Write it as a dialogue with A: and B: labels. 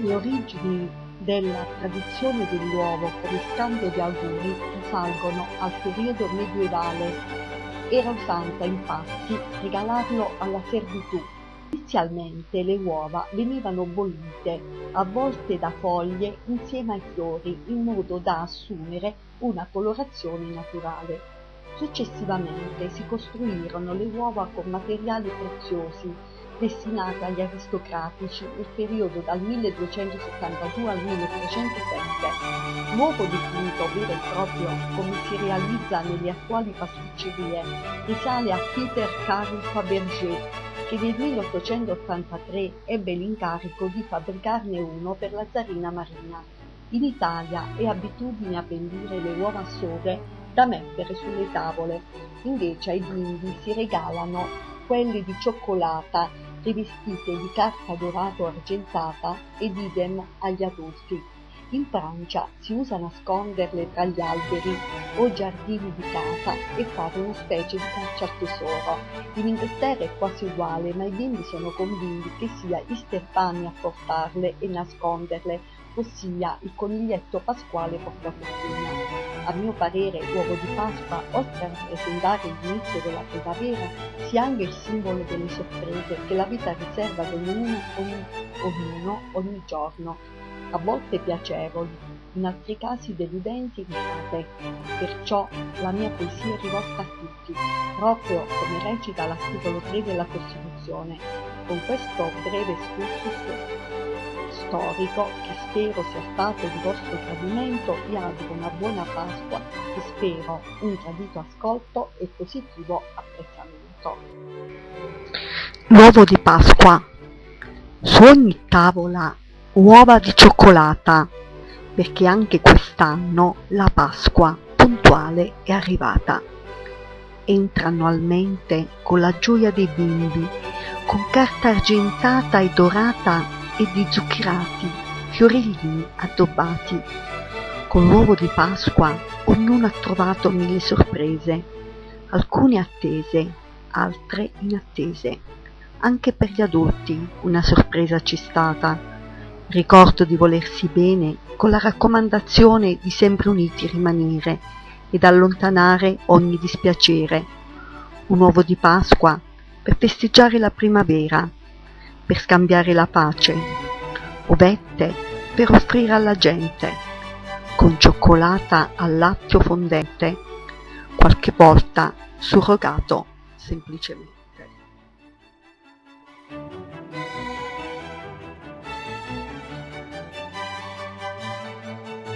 A: Le origini della tradizione dell'uovo come scambio di auguri risalgono al periodo medievale. Era usanza infatti regalarlo alla servitù. Inizialmente le uova venivano bollite, avvolte da foglie insieme ai fiori, in modo da assumere una colorazione naturale. Successivamente si costruirono le uova con materiali preziosi destinate agli aristocratici nel periodo dal 1272 al 1307. L'uovo dipinto vero e proprio come si realizza nelle attuali pasticcerie risale a Peter Carl Fabergé che nel 1883 ebbe l'incarico di fabbricarne uno per la zarina Marina. In Italia è abitudine a vendere le uova sode da mettere sulle tavole, invece ai bimbi si regalano quelle di cioccolata rivestite di carta dorato argentata ed idem agli adulti. In Francia si usa nasconderle tra gli alberi o giardini di casa e fare una specie di caccia al tesoro. In Inghilterra è quasi uguale, ma i bimbi sono convinti che sia Easter Bunny a portarle e nasconderle, ossia il coniglietto pasquale porta fortuna. A mio parere l'uovo di Pasqua, oltre a rappresentare l'inizio della primavera, sia anche il simbolo delle sorprese che la vita riserva ad ognuno ogni, ognuno ogni giorno, a volte piacevoli, in altri casi deludenti e risate. Perciò la mia poesia è rivolta a tutti, proprio come recita l'articolo 3 della Costituzione. Con questo breve excursus storico, che spero sia stato di vostro gradimento, vi auguro una buona Pasqua e spero un gradito ascolto e positivo apprezzamento.
B: L'uovo di Pasqua. Su ogni tavola uova di cioccolata, perché anche quest'anno la Pasqua puntuale è arrivata. Entra annualmente con la gioia dei bimbi, con carta argentata e dorata e di zuccherati, fiorellini addobbati. Con l'uovo di Pasqua ognuno ha trovato mille sorprese, alcune attese, altre inattese. Anche per gli adulti una sorpresa c'è stata. Ricordo di volersi bene con la raccomandazione di sempre uniti rimanere ed allontanare ogni dispiacere. Un uovo di Pasqua per festeggiare la primavera per scambiare la pace, ovette per offrire alla gente, con cioccolata al lattio fondente, qualche volta surrogato semplicemente.